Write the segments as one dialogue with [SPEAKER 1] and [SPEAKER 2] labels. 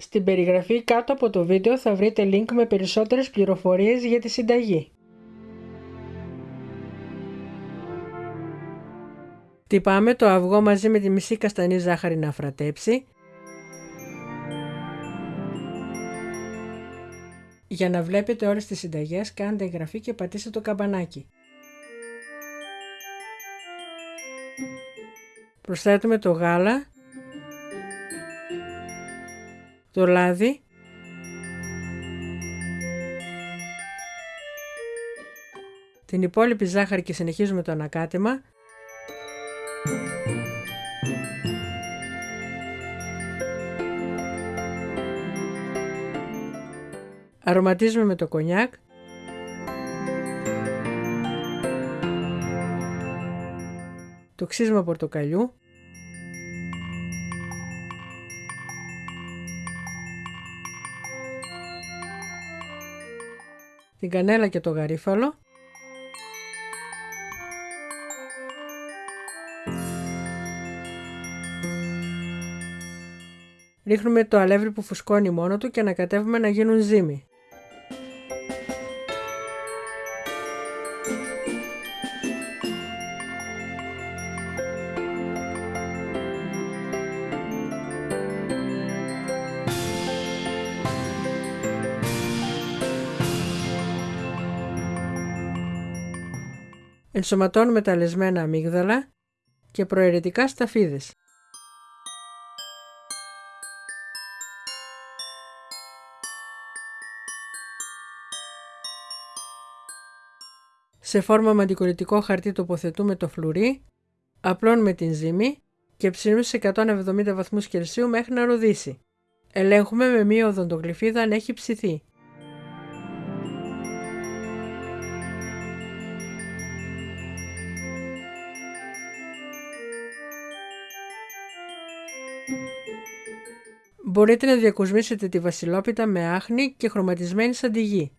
[SPEAKER 1] Στην περιγραφή κάτω από το βίντεο θα βρείτε link με περισσότερες πληροφορίες για τη συνταγή. Τυπάμε το αυγό μαζί με τη μισή καστανή ζάχαρη να φρατέψει. Για να βλέπετε όλες τις συνταγές κάντε εγγραφή και πατήστε το καμπανάκι. Προσθέτουμε το γάλα, το λάδι, την υπόλοιπη ζάχαρη και συνεχίζουμε το ανακάτεμα Αρωματίζουμε με το κονιάκ. Το ξύσμα πορτοκαλιού. Την κανέλα και το γαρίφαλο. Ρίχνουμε το αλεύρι που φουσκώνει μόνο του και ανακατεύουμε να γίνουν ζύμη. Ενσωματώνουμε τα λεσμένα αμύγδαλα και προαιρετικά σταφίδες. Σε φόρμα με αντικολλητικό χαρτί τοποθετούμε το φλουρί, απλώνουμε την ζύμη και ψήνουμε σε 170 βαθμούς Κελσίου μέχρι να ροδίσει. Ελέγχουμε με μία οδοντογλυφίδα αν έχει ψηθεί. Μπορείτε να διακοσμήσετε τη βασιλόπιτα με άχνη και χρωματισμένη σαντιγή.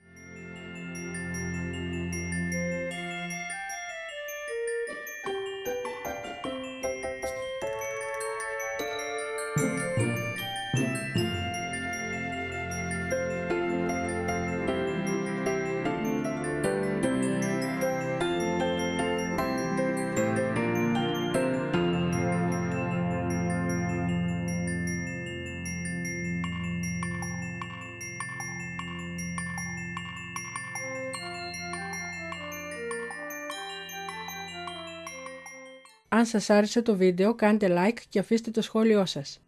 [SPEAKER 1] Αν σας άρεσε το βίντεο κάντε like και αφήστε το σχόλιο σας.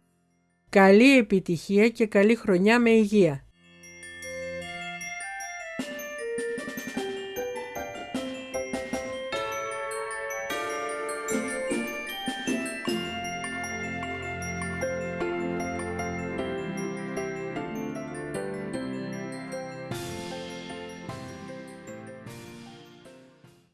[SPEAKER 1] Καλή επιτυχία και καλή χρονιά με υγεία!